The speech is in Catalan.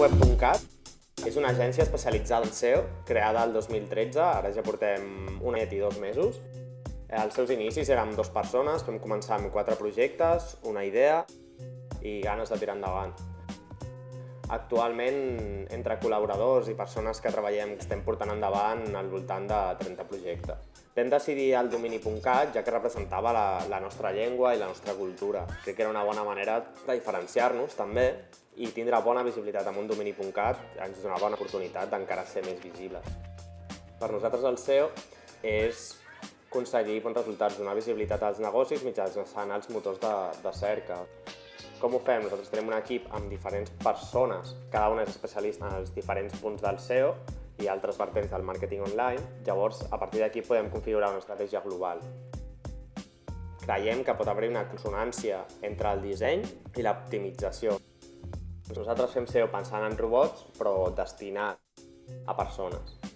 domini.cat és una agència especialitzada en SEO, creada el 2013, ara ja portem un any i dos mesos. Els seus inicis érem dues persones, vam començar amb quatre projectes, una idea i ganes de tirar endavant. Actualment, entre col·laboradors i persones que treballem, estem portant endavant al voltant de 30 projectes. Vam decidir el domini.cat ja que representava la, la nostra llengua i la nostra cultura. Crec que era una bona manera de diferenciar-nos també i tindre bona visibilitat amb un domini.cat ens dona bona oportunitat d'encara ser més visibles. Per nosaltres el SEO és aconseguir bons resultats, donar visibilitat als negocis mitjançant els motors de, de cerca. Com ho fem? Nosaltres tenim un equip amb diferents persones, cada una és especialista en els diferents punts del SEO i altres vertents del màrqueting online. Llavors, a partir d'aquí podem configurar una estratègia global. Creiem que pot haver una consonància entre el disseny i l'optimització. Nosaltres fem SEO pensant en robots, però destinat a persones.